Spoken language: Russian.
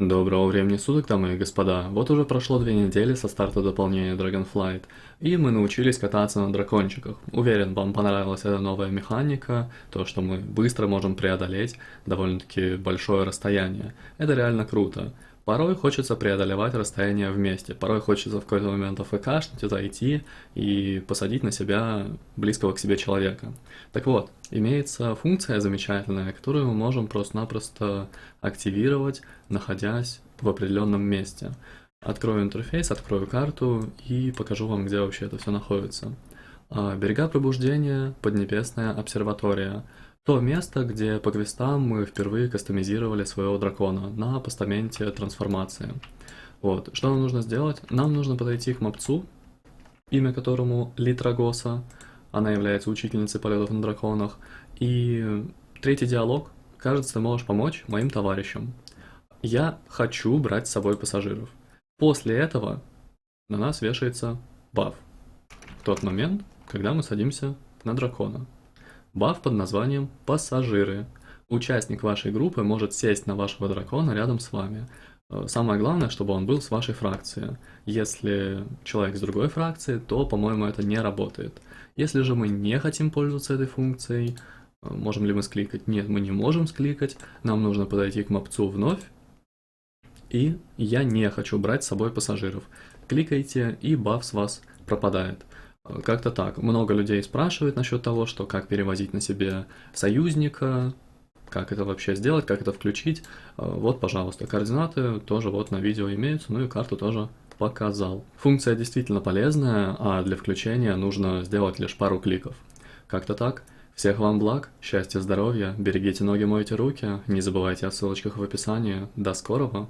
Доброго времени суток, дамы и господа. Вот уже прошло две недели со старта дополнения Dragonflight, и мы научились кататься на дракончиках. Уверен, вам понравилась эта новая механика, то, что мы быстро можем преодолеть довольно-таки большое расстояние. Это реально круто. Порой хочется преодолевать расстояние вместе, порой хочется в какой-то момент АФКшнуть, зайти и посадить на себя близкого к себе человека. Так вот, имеется функция замечательная, которую мы можем просто-напросто активировать, находясь в определенном месте. Открою интерфейс, открою карту и покажу вам, где вообще это все находится. А, берега пробуждения, Поднебесная обсерватория – то место, где по квестам мы впервые кастомизировали своего дракона на постаменте трансформации. Вот, что нам нужно сделать? Нам нужно подойти к мопцу, имя которому Литрагоса, она является учительницей полетов на драконах, и третий диалог, кажется, ты можешь помочь моим товарищам. Я хочу брать с собой пассажиров. После этого на нас вешается баф. В тот момент, когда мы садимся на дракона. Баф под названием «Пассажиры». Участник вашей группы может сесть на вашего дракона рядом с вами. Э, самое главное, чтобы он был с вашей фракции. Если человек с другой фракции, то, по-моему, это не работает. Если же мы не хотим пользоваться этой функцией, э, можем ли мы скликать? Нет, мы не можем скликать. Нам нужно подойти к мопцу вновь. И я не хочу брать с собой пассажиров. Кликайте, и баф с вас пропадает. Как-то так. Много людей спрашивает насчет того, что как перевозить на себе союзника, как это вообще сделать, как это включить. Э, вот, пожалуйста, координаты тоже вот на видео имеются, ну и карту тоже показал. Функция действительно полезная, а для включения нужно сделать лишь пару кликов. Как-то так. Всех вам благ, счастья, здоровья, берегите ноги, мойте руки, не забывайте о ссылочках в описании. До скорого!